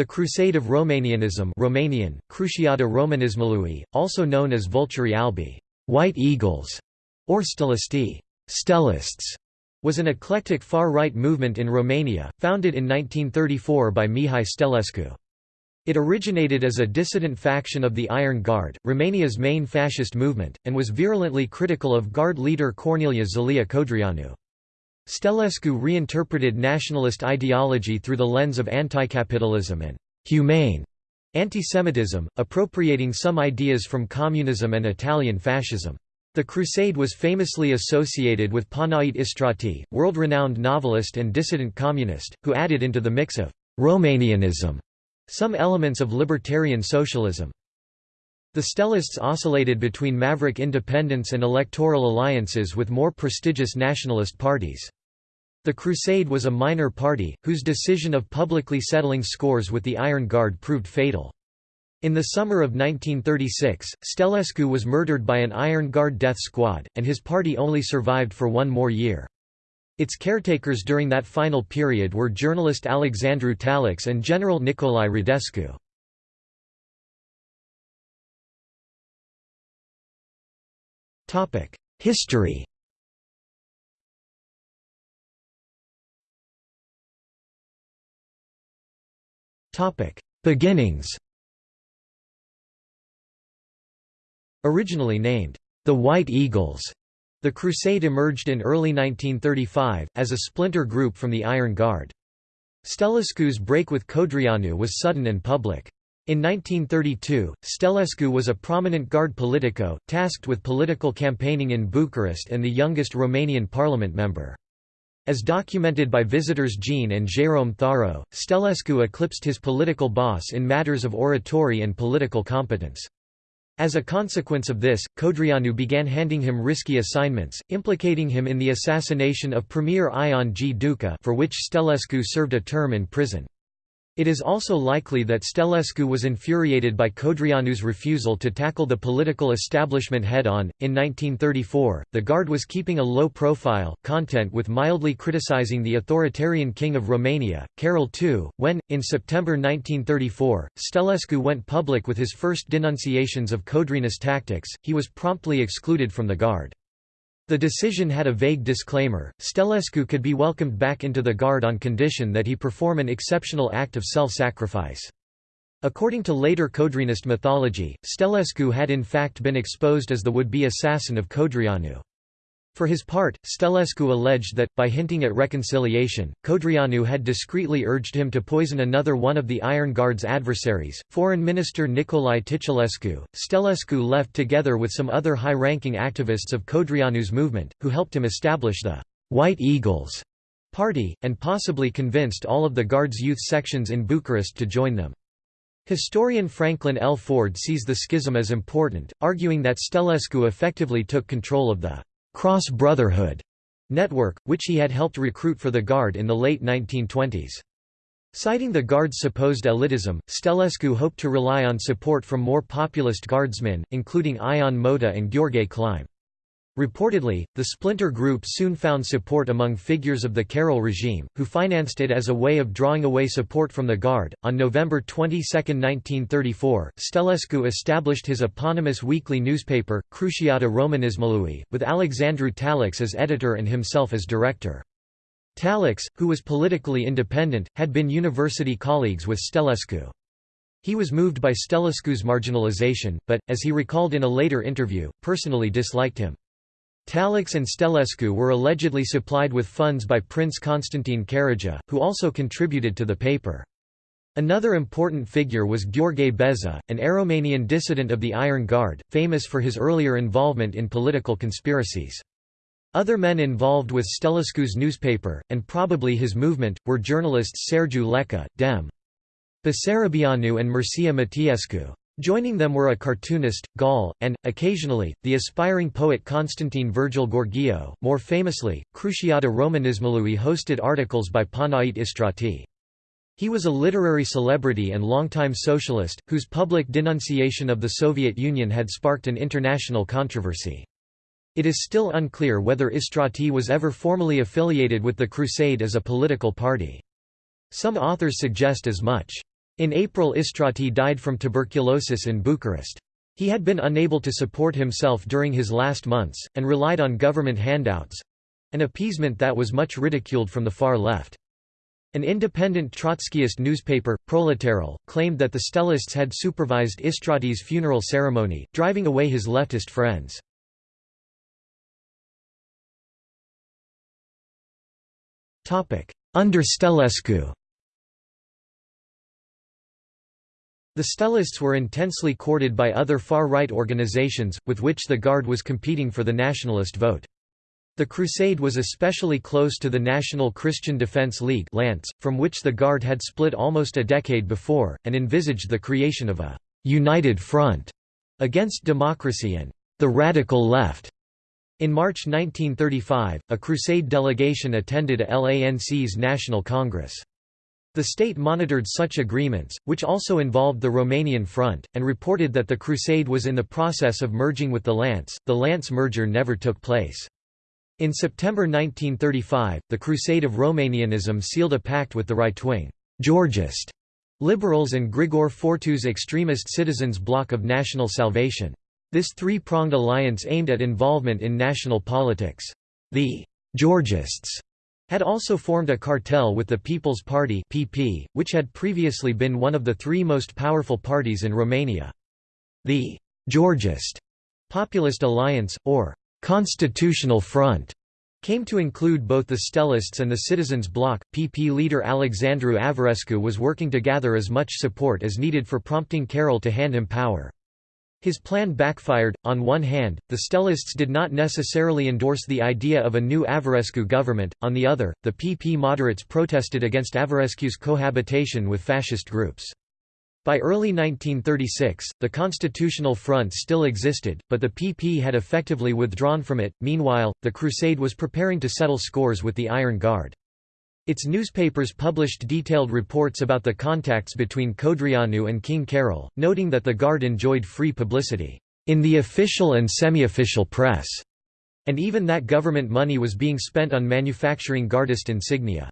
The Crusade of Romanianism Romanian, Cruciata Romanismului, also known as Vulturi Albi White Eagles", or Stelisti Stellists, was an eclectic far-right movement in Romania, founded in 1934 by Mihai Stelescu. It originated as a dissident faction of the Iron Guard, Romania's main fascist movement, and was virulently critical of Guard leader Corneliu Zelea Codreanu. Stelescu reinterpreted nationalist ideology through the lens of anticapitalism and «humane» antisemitism, appropriating some ideas from communism and Italian fascism. The crusade was famously associated with Panait Istrati, world-renowned novelist and dissident communist, who added into the mix of «Romanianism» some elements of libertarian socialism. The Stellists oscillated between maverick independence and electoral alliances with more prestigious nationalist parties. The Crusade was a minor party, whose decision of publicly settling scores with the Iron Guard proved fatal. In the summer of 1936, Stelescu was murdered by an Iron Guard death squad, and his party only survived for one more year. Its caretakers during that final period were journalist Alexandru Talex and General Nicolae Radescu. History Beginnings Originally named, the White Eagles, the Crusade emerged in early 1935, as a splinter group from the Iron Guard. Stelescu's break with Codreanu was sudden and public. In 1932, Stelescu was a prominent Guard politico, tasked with political campaigning in Bucharest and the youngest Romanian parliament member. As documented by visitors Jean and Jérôme Tharaud, Stelescu eclipsed his political boss in matters of oratory and political competence. As a consequence of this, Codreanu began handing him risky assignments, implicating him in the assassination of Premier Ion G. Duca for which Stelescu served a term in prison. It is also likely that Stelescu was infuriated by Codreanu's refusal to tackle the political establishment head-on. In 1934, the Guard was keeping a low profile, content with mildly criticizing the authoritarian king of Romania, Carol II, when, in September 1934, Stelescu went public with his first denunciations of Codreanu's tactics, he was promptly excluded from the Guard. The decision had a vague disclaimer, Stelescu could be welcomed back into the Guard on condition that he perform an exceptional act of self-sacrifice. According to later Codreanist mythology, Stelescu had in fact been exposed as the would-be assassin of Codreanu. For his part, Stelescu alleged that, by hinting at reconciliation, Codreanu had discreetly urged him to poison another one of the Iron Guard's adversaries, Foreign Minister Nicolae Titulescu. Stelescu left together with some other high-ranking activists of Codreanu's movement, who helped him establish the «White Eagles» party, and possibly convinced all of the Guard's youth sections in Bucharest to join them. Historian Franklin L. Ford sees the schism as important, arguing that Stelescu effectively took control of the Cross Brotherhood network, which he had helped recruit for the Guard in the late 1920s. Citing the Guard's supposed elitism, Stelescu hoped to rely on support from more populist Guardsmen, including Ion Mota and Gheorghe Clime. Reportedly, the splinter group soon found support among figures of the Carol regime, who financed it as a way of drawing away support from the Guard. On November 22, 1934, Stelescu established his eponymous weekly newspaper, Cruciata Romanismului, with Alexandru Talex as editor and himself as director. Talex, who was politically independent, had been university colleagues with Stelescu. He was moved by Stelescu's marginalization, but, as he recalled in a later interview, personally disliked him. Talex and Stelescu were allegedly supplied with funds by Prince Constantine Karadja, who also contributed to the paper. Another important figure was Gheorghe Beza, an Aromanian dissident of the Iron Guard, famous for his earlier involvement in political conspiracies. Other men involved with Stelescu's newspaper, and probably his movement, were journalists Sergiu Leca, Dem. Basarabeanu and Mircea Matiescu. Joining them were a cartoonist, Gal, and, occasionally, the aspiring poet Constantine Virgil Gheorghiu. More famously, Cruciata Romanismului hosted articles by Panait Istrati. He was a literary celebrity and longtime socialist, whose public denunciation of the Soviet Union had sparked an international controversy. It is still unclear whether Istrati was ever formally affiliated with the Crusade as a political party. Some authors suggest as much. In April Istrati died from tuberculosis in Bucharest. He had been unable to support himself during his last months, and relied on government handouts—an appeasement that was much ridiculed from the far left. An independent Trotskyist newspaper, Proletarul, claimed that the Stelists had supervised Istrati's funeral ceremony, driving away his leftist friends. Under Stelescu The Stelists were intensely courted by other far-right organizations, with which the Guard was competing for the nationalist vote. The crusade was especially close to the National Christian Defense League from which the Guard had split almost a decade before, and envisaged the creation of a «united front» against democracy and «the radical left». In March 1935, a crusade delegation attended a LANC's National Congress. The state monitored such agreements, which also involved the Romanian Front, and reported that the crusade was in the process of merging with the LANC. The LANC merger never took place. In September 1935, the Crusade of Romanianism sealed a pact with the right-wing Georgist liberals and Grigore Fortu's extremist Citizens Bloc of National Salvation. This three-pronged alliance aimed at involvement in national politics. The Georgists had also formed a cartel with the People's Party (PP), which had previously been one of the three most powerful parties in Romania. The Georgist Populist Alliance, or Constitutional Front came to include both the Stelists and the Citizens Bloc. PP leader Alexandru Averescu was working to gather as much support as needed for prompting Carol to hand him power. His plan backfired. On one hand, the Stelists did not necessarily endorse the idea of a new Averescu government, on the other, the PP moderates protested against Averescu's cohabitation with fascist groups. By early 1936, the Constitutional Front still existed, but the PP had effectively withdrawn from it. Meanwhile, the Crusade was preparing to settle scores with the Iron Guard. Its newspapers published detailed reports about the contacts between Codreanu and King Carol, noting that the Guard enjoyed free publicity in the official and semi-official press, and even that government money was being spent on manufacturing Guardist insignia.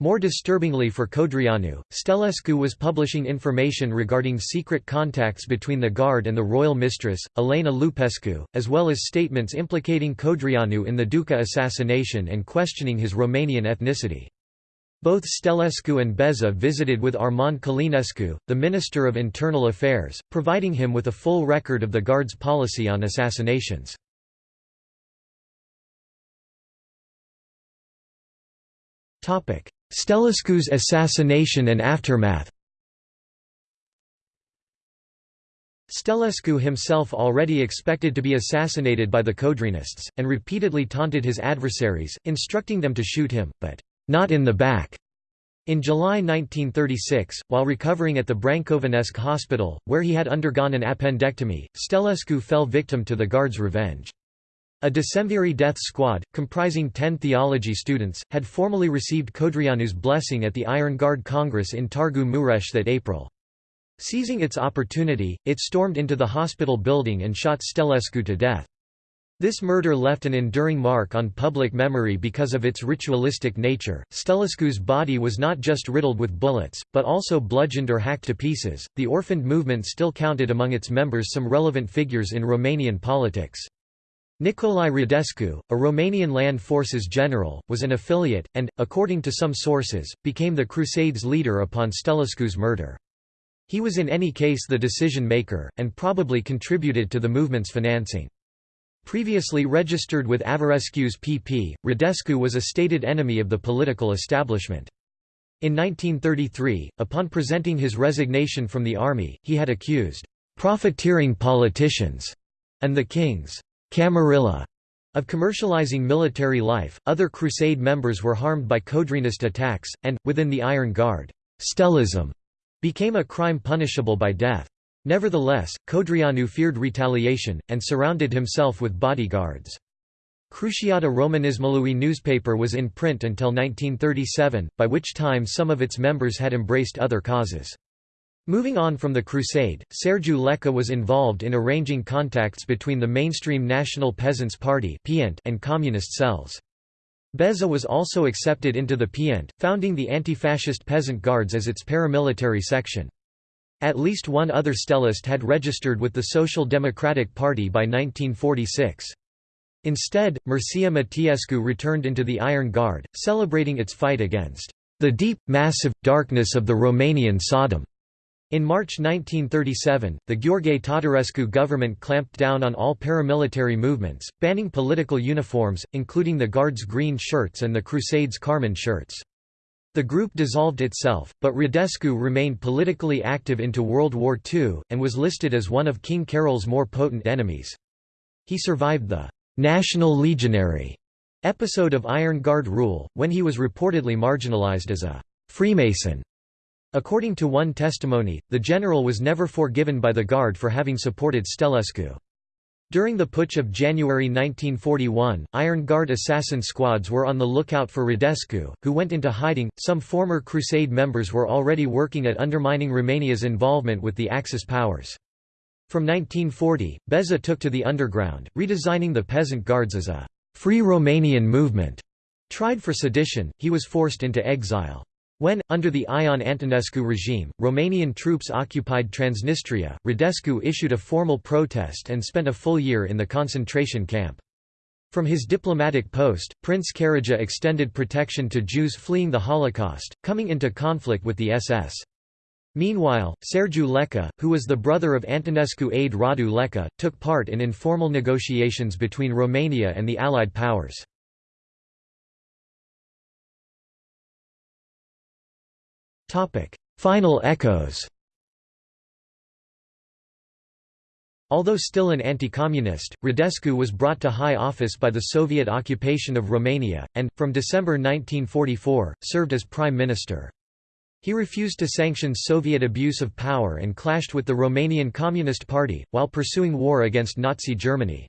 More disturbingly for Codreanu, Stelescu was publishing information regarding secret contacts between the Guard and the royal mistress, Elena Lupescu, as well as statements implicating Codreanu in the Duca assassination and questioning his Romanian ethnicity. Both Stelescu and Beza visited with Armand Călinescu, the Minister of Internal Affairs, providing him with a full record of the Guard's policy on assassinations. Stelescu's assassination and aftermath Stelescu himself already expected to be assassinated by the Codreanists, and repeatedly taunted his adversaries, instructing them to shoot him, but not in the back. In July 1936, while recovering at the Brancovenesc hospital, where he had undergone an appendectomy, Stelescu fell victim to the Guard's revenge. A Decemviri death squad, comprising ten theology students, had formally received Codreanu's blessing at the Iron Guard Congress in Targu Mureș that April. Seizing its opportunity, it stormed into the hospital building and shot Stelescu to death. This murder left an enduring mark on public memory because of its ritualistic nature. Stelescu's body was not just riddled with bullets, but also bludgeoned or hacked to pieces. The orphaned movement still counted among its members some relevant figures in Romanian politics. Nicolae Radescu, a Romanian land forces general, was an affiliate, and, according to some sources, became the Crusades' leader upon Stelescu's murder. He was in any case the decision-maker, and probably contributed to the movement's financing. Previously registered with Averescu's PP, Radescu was a stated enemy of the political establishment. In 1933, upon presenting his resignation from the army, he had accused profiteering politicians and the king's Camarilla of commercializing military life. Other Crusade members were harmed by Codreanist attacks, and, within the Iron Guard, Stelism became a crime punishable by death. Nevertheless, Codreanu feared retaliation, and surrounded himself with bodyguards. Cruciata Romanismului newspaper was in print until 1937, by which time some of its members had embraced other causes. Moving on from the Crusade, Sergiu Leca was involved in arranging contacts between the mainstream National Peasants' Party and communist cells. Beza was also accepted into the Piente, founding the anti-fascist Peasant Guards as its paramilitary section. At least one other stellist had registered with the Social Democratic Party by 1946. Instead, Mircea Matiescu returned into the Iron Guard, celebrating its fight against the deep, massive, darkness of the Romanian Sodom. In March 1937, the Gheorghe Tatarescu government clamped down on all paramilitary movements, banning political uniforms, including the Guards' green shirts and the Crusades' carmine shirts. The group dissolved itself, but Radescu remained politically active into World War II, and was listed as one of King Carol's more potent enemies. He survived the «National Legionary» episode of Iron Guard rule, when he was reportedly marginalized as a «Freemason» According to one testimony, the general was never forgiven by the Guard for having supported Stelescu. During the putsch of January 1941, Iron Guard assassin squads were on the lookout for Radescu, who went into hiding. Some former Crusade members were already working at undermining Romania's involvement with the Axis powers. From 1940, Beza took to the underground, redesigning the peasant guards as a free Romanian movement. Tried for sedition, he was forced into exile. When, under the Ion Antonescu regime, Romanian troops occupied Transnistria, Radescu issued a formal protest and spent a full year in the concentration camp. From his diplomatic post, Prince Karadja extended protection to Jews fleeing the Holocaust, coming into conflict with the SS. Meanwhile, Sergiu Leca, who was the brother of Antonescu aide Radu Leca, took part in informal negotiations between Romania and the Allied powers. Final echoes. Although still an anti-communist, Radescu was brought to high office by the Soviet occupation of Romania, and, from December 1944, served as prime minister. He refused to sanction Soviet abuse of power and clashed with the Romanian Communist Party, while pursuing war against Nazi Germany.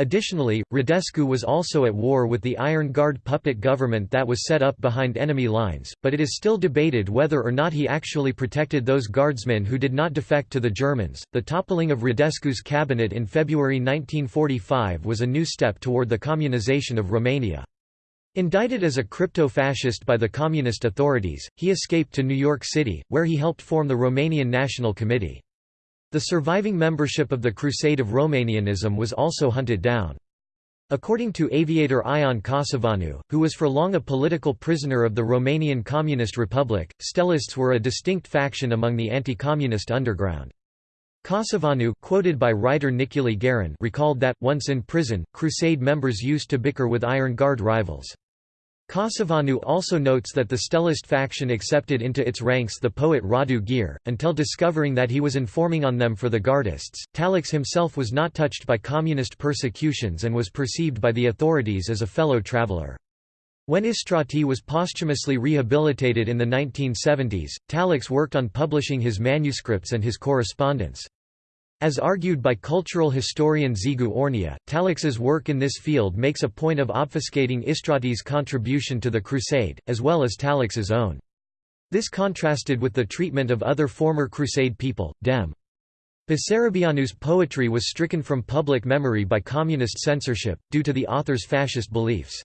Additionally, Radescu was also at war with the Iron Guard puppet government that was set up behind enemy lines, but it is still debated whether or not he actually protected those guardsmen who did not defect to the Germans. The toppling of Radescu's cabinet in February 1945 was a new step toward the communization of Romania. Indicted as a crypto-fascist by the communist authorities, he escaped to New York City, where he helped form the Romanian National Committee. The surviving membership of the Crusade of Romanianism was also hunted down. According to aviator Ion Casavanu, who was for long a political prisoner of the Romanian Communist Republic, Stelists were a distinct faction among the anti-communist underground. Casavanu quoted by writer Nicolae Garin recalled that, once in prison, Crusade members used to bicker with Iron Guard rivals. Casavanu also notes that the Stellist faction accepted into its ranks the poet Radu Gyr, until discovering that he was informing on them for the Gardists. Talex himself was not touched by communist persecutions and was perceived by the authorities as a fellow traveler. When Istrati was posthumously rehabilitated in the 1970s, Talex worked on publishing his manuscripts and his correspondence. As argued by cultural historian Zigu Ornea, Talex's work in this field makes a point of obfuscating Istrati's contribution to the Crusade, as well as Talex's own. This contrasted with the treatment of other former Crusade people, Dem. Basarabeanu's poetry was stricken from public memory by communist censorship, due to the author's fascist beliefs.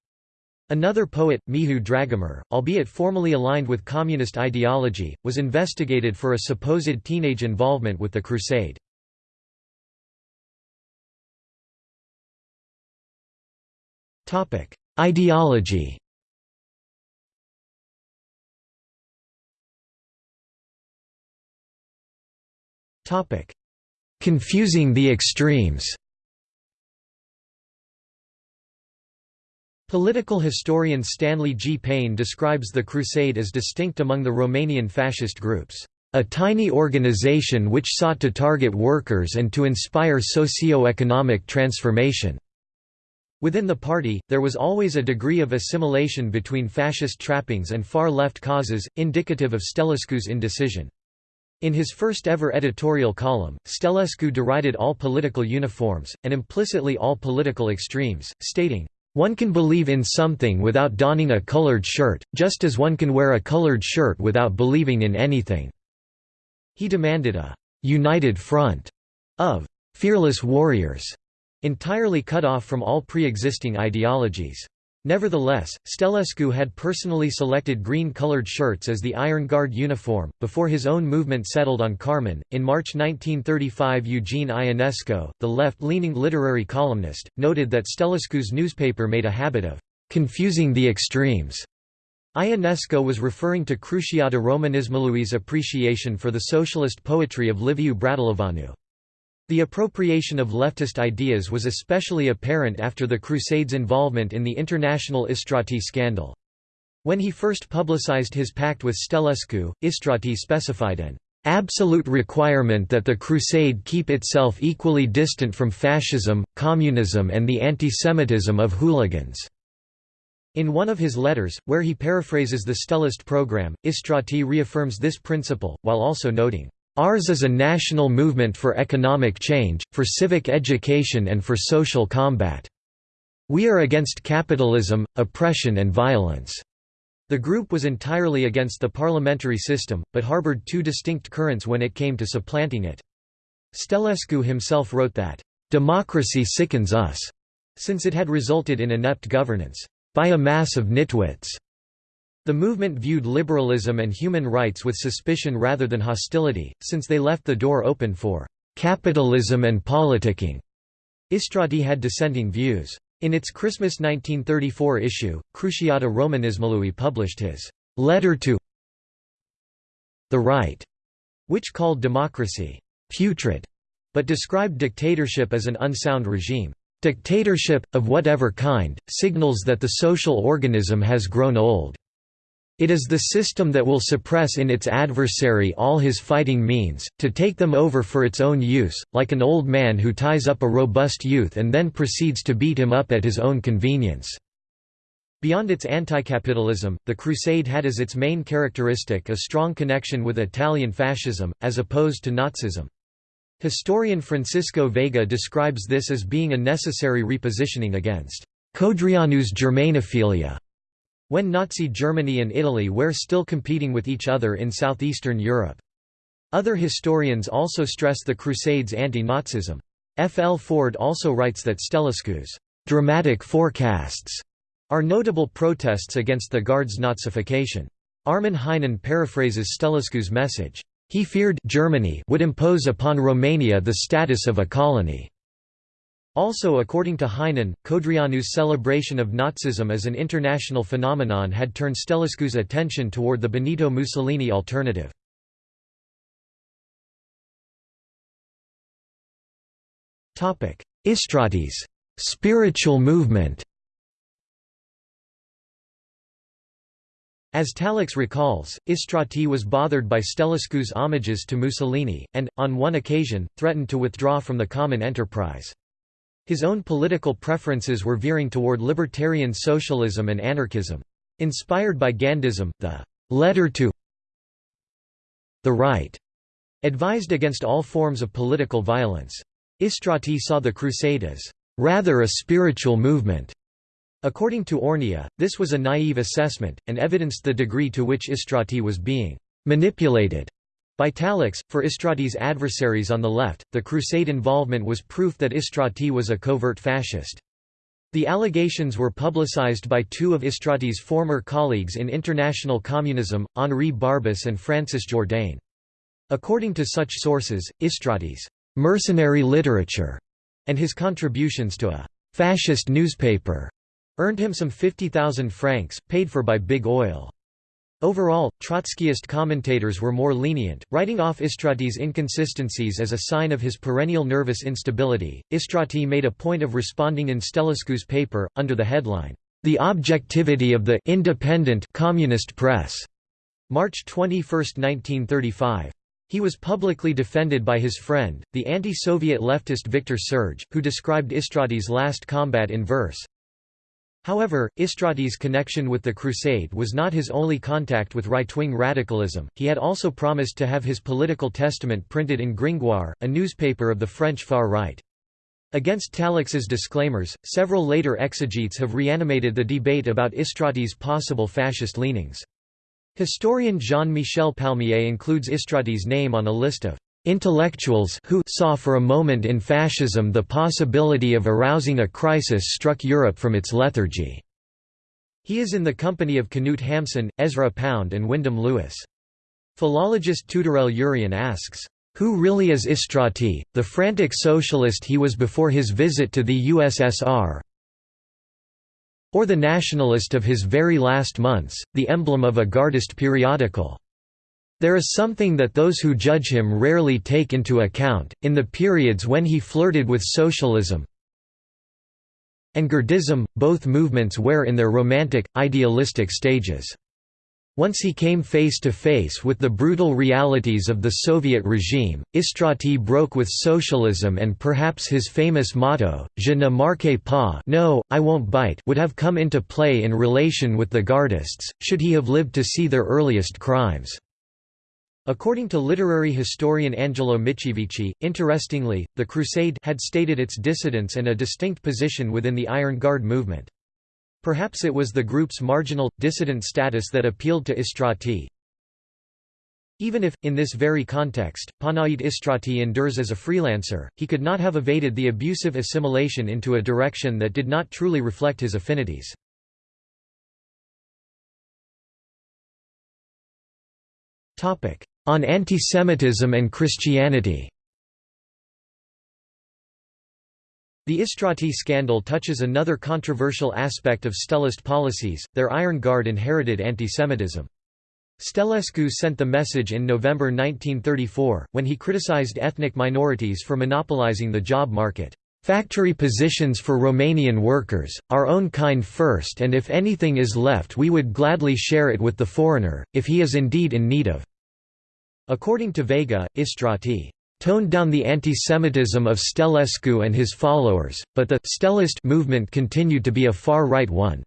Another poet, Mihu Dragomir, albeit formally aligned with communist ideology, was investigated for a supposed teenage involvement with the Crusade. Ideology Topic: Confusing the extremes Political historian Stanley G. Payne describes the Crusade as distinct among the Romanian fascist groups, "...a tiny organization which sought to target workers and to inspire socio-economic transformation." Within the party, there was always a degree of assimilation between fascist trappings and far-left causes, indicative of Stelescu's indecision. In his first ever editorial column, Stelescu derided all political uniforms, and implicitly all political extremes, stating, "...one can believe in something without donning a colored shirt, just as one can wear a colored shirt without believing in anything." He demanded a «united front» of «fearless warriors» entirely cut off from all pre-existing ideologies. Nevertheless, Stelescu had personally selected green-colored shirts as the Iron Guard uniform, before his own movement settled on carmine. In March 1935 Eugene Ionesco, the left-leaning literary columnist, noted that Stelescu's newspaper made a habit of «confusing the extremes». Ionesco was referring to Cruciata Romanismului appreciation for the socialist poetry of Liviu Bratislavoianu. The appropriation of leftist ideas was especially apparent after the Crusades' involvement in the international Istrati scandal. When he first publicized his pact with Stelescu, Istrati specified an absolute requirement that the crusade keep itself equally distant from fascism, communism and the antisemitism of hooligans." In one of his letters, where he paraphrases the Stellist program, Istrati reaffirms this principle, while also noting, Ours is a national movement for economic change, for civic education and for social combat. We are against capitalism, oppression and violence." The group was entirely against the parliamentary system, but harbored two distinct currents when it came to supplanting it. Stelescu himself wrote that, "...democracy sickens us," since it had resulted in inept governance, "...by a mass of nitwits." The movement viewed liberalism and human rights with suspicion rather than hostility, since they left the door open for capitalism and politicking. Istrati had dissenting views. In its Christmas 1934 issue, Cruciata Romanismului published his letter to the right, which called democracy putrid, but described dictatorship as an unsound regime. Dictatorship, of whatever kind, signals that the social organism has grown old. It is the system that will suppress in its adversary all his fighting means, to take them over for its own use, like an old man who ties up a robust youth and then proceeds to beat him up at his own convenience. Beyond its anti-capitalism, the Crusade had as its main characteristic a strong connection with Italian fascism, as opposed to Nazism. Historian Francisco Veiga describes this as being a necessary repositioning against Codreanu's Germanophilia when Nazi Germany and Italy were still competing with each other in southeastern Europe. Other historians also stress the Crusades' anti-Nazism. F. L. Ford also writes that Stelescu's dramatic forecasts are notable protests against the Guard's Nazification. Armin Heinen paraphrases Stelescu's message. He feared Germany would impose upon Romania the status of a colony. Also according to Heinen, Codreanu's celebration of Nazism as an international phenomenon had turned Stelescu's attention toward the Benito Mussolini alternative. Istrati's spiritual movement As Talex recalls, Istrati was bothered by Stelescu's homages to Mussolini, and, on one occasion, threatened to withdraw from the common enterprise. His own political preferences were veering toward libertarian socialism and anarchism. Inspired by Gandhism, the «letter to the right» advised against all forms of political violence. Istrati saw the crusade as «rather a spiritual movement». According to Ornea, this was a naive assessment, and evidenced the degree to which Istrati was being «manipulated» By Talex, for Istrati's adversaries on the left, the Crusade involvement was proof that Istrati was a covert fascist. The allegations were publicized by two of Istrati's former colleagues in international communism, Henri Barbusse and Francis Jourdain. According to such sources, Istrati's mercenary literature and his contributions to a fascist newspaper earned him some 50,000 francs, paid for by Big Oil. Overall, Trotskyist commentators were more lenient, writing off Istrati's inconsistencies as a sign of his perennial nervous instability. Istrati made a point of responding in Stelescu's paper, under the headline, The Objectivity of the Independent Communist Press, March 21, 1935. He was publicly defended by his friend, the anti-Soviet leftist Victor Serge, who described Istrati's last combat in verse, However, Istrati's connection with the Crusade was not his only contact with right-wing radicalism, he had also promised to have his political testament printed in Gringoire, a newspaper of the French far right. Against Talex's disclaimers, several later exegetes have reanimated the debate about Istrati's possible fascist leanings. Historian Jean-Michel Palmier includes Istrati's name on a list of Intellectuals who saw for a moment in fascism the possibility of arousing a crisis struck Europe from its lethargy. He is in the company of Knut Hamsun, Ezra Pound and Wyndham Lewis. Philologist Tudorel Urian asks, "...who really is Istrati, the frantic socialist he was before his visit to the USSR or the nationalist of his very last months, the emblem of a Gardist periodical?" There is something that those who judge him rarely take into account, in the periods when he flirted with socialism, and Guardism, both movements were in their romantic, idealistic stages. Once he came face to face with the brutal realities of the Soviet regime, Istrati broke with socialism and perhaps his famous motto, Je ne marque pas no, I won't bite would have come into play in relation with the Gardists, should he have lived to see their earliest crimes. According to literary historian Angelo Mitchievici, interestingly, the Crusade had stated its dissidence and a distinct position within the Iron Guard movement. Perhaps it was the group's marginal, dissident status that appealed to Istrati. Even if, in this very context, Panait Istrati endures as a freelancer, he could not have evaded the abusive assimilation into a direction that did not truly reflect his affinities. On antisemitism and Christianity The Istrati scandal touches another controversial aspect of Stellist policies, their Iron Guard inherited antisemitism. Stelescu sent the message in November 1934, when he criticized ethnic minorities for monopolizing the job market. Factory positions for Romanian workers, our own kind first and if anything is left we would gladly share it with the foreigner, if he is indeed in need of According to Veiga, Istrati toned down the anti-Semitism of Stelescu and his followers, but the Stellist movement continued to be a far-right one.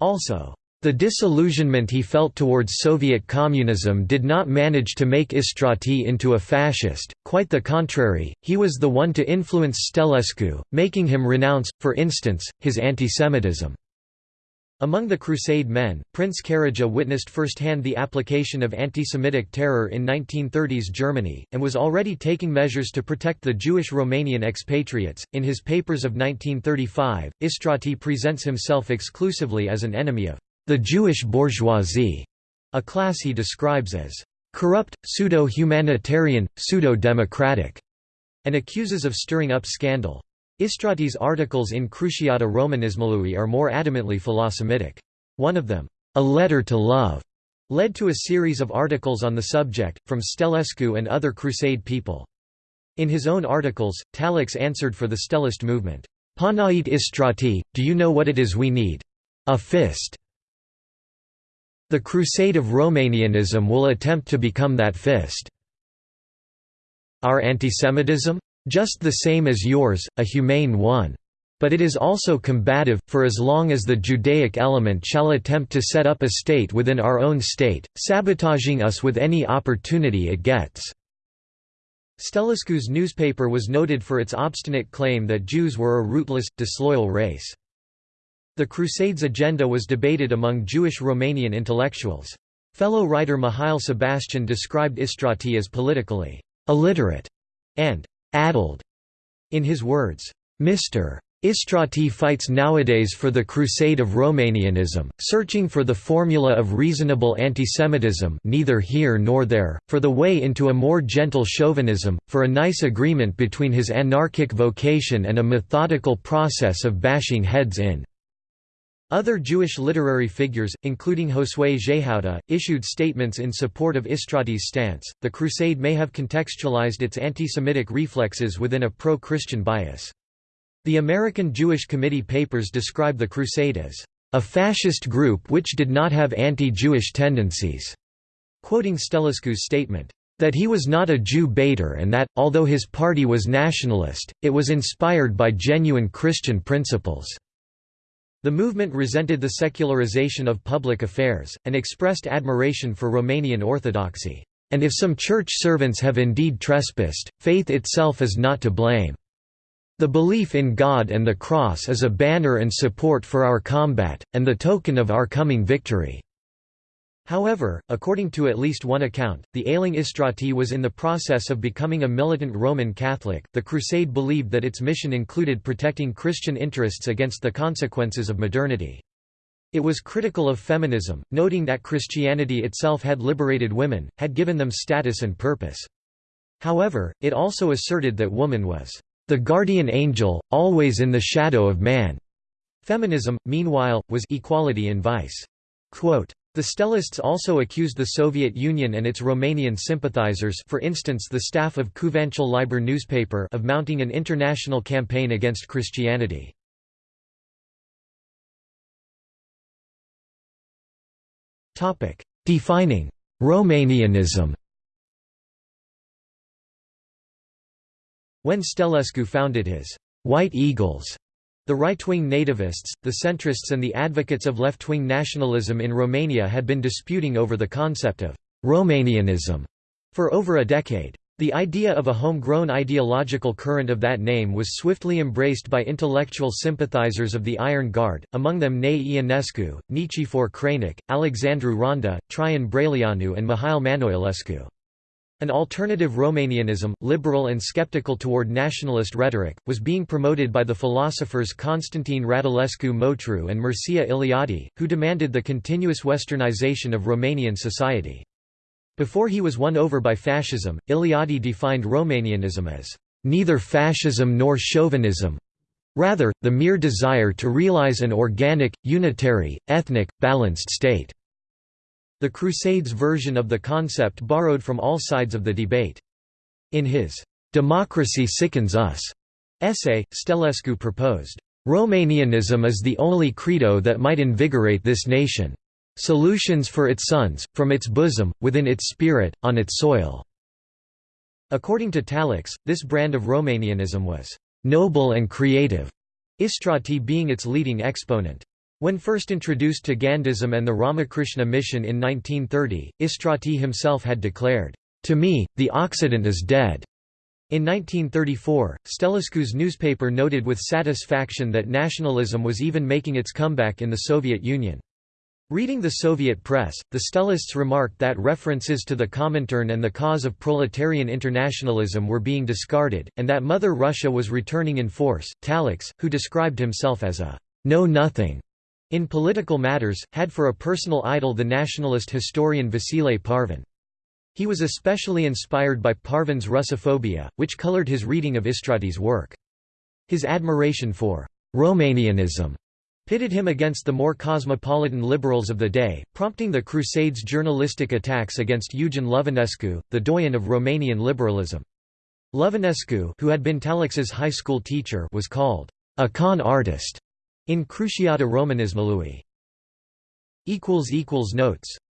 Also, the disillusionment he felt towards Soviet communism did not manage to make Istrati into a fascist, quite the contrary, he was the one to influence Stelescu, making him renounce, for instance, his antisemitism. Among the Crusade men, Prince Karadja witnessed firsthand the application of anti-Semitic terror in 1930s Germany, and was already taking measures to protect the Jewish Romanian expatriates. In his papers of 1935, Istrati presents himself exclusively as an enemy of the Jewish bourgeoisie, a class he describes as corrupt, pseudo-humanitarian, pseudo-democratic, and accuses of stirring up scandal. Istrati's articles in Cruciata Romanismului are more adamantly philosemitic. One of them, A Letter to Love, led to a series of articles on the subject, from Stelescu and other Crusade people. In his own articles, Talex answered for the Stellist movement, Panait Istrati, do you know what it is we need? A fist. The crusade of Romanianism will attempt to become that fist. Our antisemitism? Just the same as yours, a humane one. But it is also combative, for as long as the Judaic element shall attempt to set up a state within our own state, sabotaging us with any opportunity it gets." Stelescu's newspaper was noted for its obstinate claim that Jews were a rootless, disloyal race. The Crusades' agenda was debated among Jewish Romanian intellectuals. Fellow writer Mihail Sebastian described Istrati as politically illiterate and addled. In his words, Mr. Istrati fights nowadays for the crusade of Romanianism, searching for the formula of reasonable antisemitism neither here nor there, for the way into a more gentle chauvinism, for a nice agreement between his anarchic vocation and a methodical process of bashing heads in. Other Jewish literary figures, including Josue Jehouda, issued statements in support of Istrati's stance. The Crusade may have contextualized its anti Semitic reflexes within a pro Christian bias. The American Jewish Committee papers describe the Crusade as a fascist group which did not have anti Jewish tendencies, quoting Stelescu's statement that he was not a Jew baiter and that, although his party was nationalist, it was inspired by genuine Christian principles. The movement resented the secularization of public affairs, and expressed admiration for Romanian orthodoxy. And if some church servants have indeed trespassed, faith itself is not to blame. The belief in God and the cross is a banner and support for our combat, and the token of our coming victory. However, according to at least one account, the ailing Istrati was in the process of becoming a militant Roman Catholic. The Crusade believed that its mission included protecting Christian interests against the consequences of modernity. It was critical of feminism, noting that Christianity itself had liberated women, had given them status and purpose. However, it also asserted that woman was the guardian angel, always in the shadow of man. Feminism, meanwhile, was equality in vice. Quote, the Stellists also accused the Soviet Union and its Romanian sympathizers for instance the staff of Cuvântul Liber newspaper of mounting an international campaign against Christianity. Defining Romanianism When Stelescu founded his White Eagles the right-wing nativists, the centrists and the advocates of left-wing nationalism in Romania had been disputing over the concept of Romanianism for over a decade. The idea of a homegrown ideological current of that name was swiftly embraced by intellectual sympathizers of the Iron Guard, among them Nae Ionescu, Nichifor Crainic, Alexandru Randa, Traian Braileanu and Mihail Manoilescu. An alternative Romanianism, liberal and skeptical toward nationalist rhetoric, was being promoted by the philosophers Constantine Radulescu Motru and Mircea Eliade, who demanded the continuous westernization of Romanian society. Before he was won over by fascism, Eliade defined Romanianism as neither fascism nor chauvinism, rather, the mere desire to realize an organic, unitary, ethnic, balanced state. The Crusades version of the concept borrowed from all sides of the debate. In his "'Democracy Sickens Us' essay, Stelescu proposed, "'Romanianism is the only credo that might invigorate this nation. Solutions for its sons, from its bosom, within its spirit, on its soil." According to Talex, this brand of Romanianism was "'noble and creative'", Istrati being its leading exponent. When first introduced to Gandhism and the Ramakrishna mission in 1930, Istrati himself had declared, "'To me, the Occident is dead'". In 1934, Stelescu's newspaper noted with satisfaction that nationalism was even making its comeback in the Soviet Union. Reading the Soviet press, the Stelists remarked that references to the Comintern and the cause of proletarian internationalism were being discarded, and that Mother Russia was returning in force. Talex, who described himself as a know-nothing in political matters, had for a personal idol the nationalist historian Vasile Parvan. He was especially inspired by Parvan's Russophobia, which colored his reading of Istrati's work. His admiration for Romanianism pitted him against the more cosmopolitan liberals of the day, prompting the Crusades' journalistic attacks against Eugen Lovinescu, the doyen of Romanian liberalism. Lovinescu who had been Talex's high school teacher was called a con artist in Cruciata Romanismului. Notes